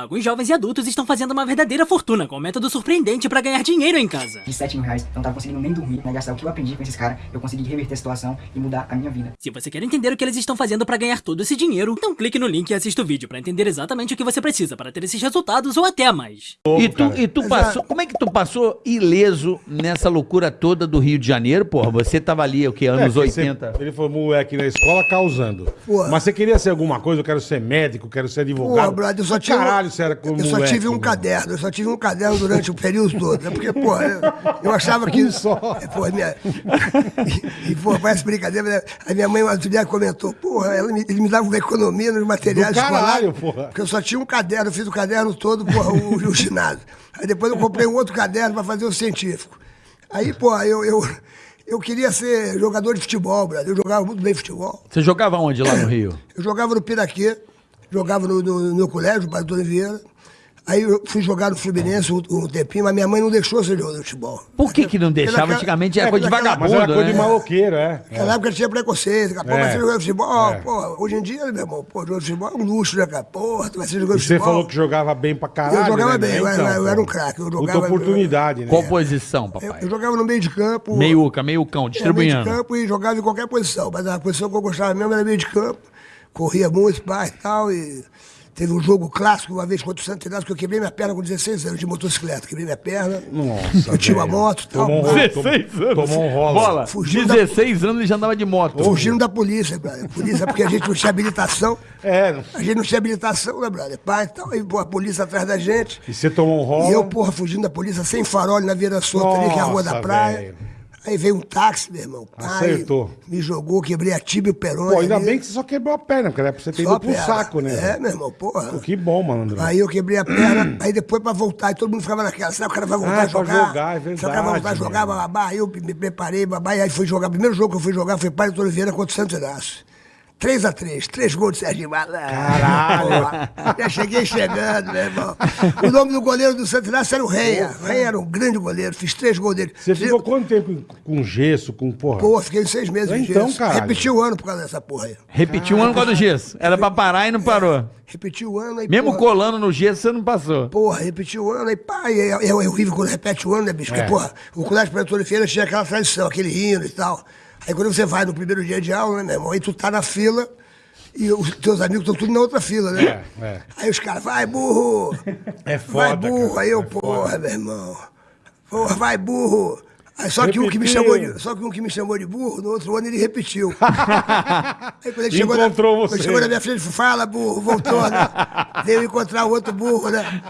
Alguns jovens e adultos estão fazendo uma verdadeira fortuna com um método surpreendente pra ganhar dinheiro em casa. De 7 mil reais, eu não tava conseguindo nem dormir, né? Gastar o que eu aprendi com esses caras, eu consegui reverter a situação e mudar a minha vida. Se você quer entender o que eles estão fazendo pra ganhar todo esse dinheiro, então clique no link e assista o vídeo pra entender exatamente o que você precisa para ter esses resultados ou até mais. E tu, e tu passou, como é que tu passou ileso nessa loucura toda do Rio de Janeiro, porra? Você tava ali, o que, anos É, que você- 80? ele foi moleque na escola causando. Porra. Mas você queria ser alguma coisa? Eu quero ser médico, quero ser advogado. Pô, brother, eu só tive. Caralho, você era com Eu só moleque, tive um mano. caderno, eu só tive um caderno durante o período todo. né? Porque, pô, eu, eu achava que. Um só. Pô, minha... e, pô, parece brincadeira, né? A minha mãe, outro dia, comentou, porra, ela me, ele me dava uma economia nos materiais Do caralho, escolares. porra. Porque eu só tinha um caderno, eu fiz o caderno todo, porra, o, o ginásio. Aí depois eu comprei um outro caderno pra fazer o científico. Aí, pô, eu, eu, eu queria ser jogador de futebol, brother. Eu jogava muito bem futebol. Você jogava onde lá no Rio? Eu jogava no Piraquê, jogava no, no, no meu colégio, Padre Antônio Vieira. Aí eu fui jogar no Fluminense um, um tempinho, mas minha mãe não deixou ser jogador de futebol. Por que que não deixava? naquela- Antigamente era é, coisa de Mas vagabundo, era coisa de né? maloqueiro, é. Naquela época tinha preconceito, cara. Pô, É. ser jogador de futebol. É. Pô, hoje em dia, meu irmão, pô, jogador de futebol é um luxo, né, cara? Tu vai ser jogador de você futebol. falou que jogava bem pra caralho. Eu jogava né, bem, eu meu? era- eu era um craque, eu Puta jogava- oportunidade, né? Qual posição, Eu, papai? eu jogava no meio de campo. Meiuca, meiucão, É, meio de distribuindo. campo e jogava em qualquer posição. Mas a posição que eu gostava mesmo era meio de campo. Corria muito, pai e tal. E teve um jogo clássico uma vez contra o Santo Inácio que eu quebrei minha perna com 16 anos de motocicleta. Quebrei minha perna. Nossa, Eu tinha uma moto e tal. Tomou um mas- rolo. 16 anos. Tomou um rolo. Bola, Fugiu da- 16 anos ele já andava de moto. Fugindo da polícia, brother. Polícia, porque a gente não tinha habilitação. É, não- A gente não tinha habilitação, né, brother? Pai e tal. E, pô, a polícia atrás da gente. e você tomou um rolo. E eu, porra, fugindo da polícia sem farol na Vieira Solta ali, que é a rua da praia. velho. Aí veio um táxi, meu irmão. Pai, Acertou. Me jogou, quebrei a tíbia e o perone. Pô, ainda ali. bem que você só quebrou a perna, porque era pra você ter Só ido pro saco, né? É, meu irmão, porra. Pô, que bom, malandro. Aí eu quebrei a perna, aí depois pra voltar, e todo mundo ficava naquela, será que o cara vai voltar Ah, a pra jogar? jogar, é Será que o cara vai voltar a verdade, jogar, meu. babá? Aí eu me preparei, babá, e aí fui jogar. O primeiro jogo que eu fui jogar foi Padre Antônio Vieira contra o Santos Inácio. 3x3, três gols de Serginho Malandro. Caralho. Já cheguei chegando, meu irmão. O nome do goleiro do Santos Inácio era o Reia. O Reia era um grande goleiro, fiz três gols dele. Você ficou quanto tempo com gesso, com porra? Pô, fiquei seis meses Então, gesso. caralho. Repeti o ano por causa dessa porra aí. Repetiu um ano com a do gesso. Era pra parar e não parou. Repeti o ano aí, Mesmo porra, colando no gesso, você não passou. Porra, repetiu o ano, aí pá, é, é, é horrível quando repete o ano, né, bicho? É. Porque, porra, o colégio Pretor Feira tinha aquela tradição, aquele hino e tal. Aí quando você vai no primeiro dia de aula, né, meu irmão, aí tu tá na fila e os teus amigos estão tudo na outra fila, né? É, é. Aí os caras, vai burro! É Vai foda, burro! cara, aí eu, é porra, foda. meu irmão. Porra, vai burro! Só que, um que me chamou de, só que um que me chamou de burro, no outro ano ele repetiu. Aí quando ele chegou, na, Encontrou quando você. ele chegou na minha frente, fala burro, voltou, né? Veio encontrar o outro burro, né?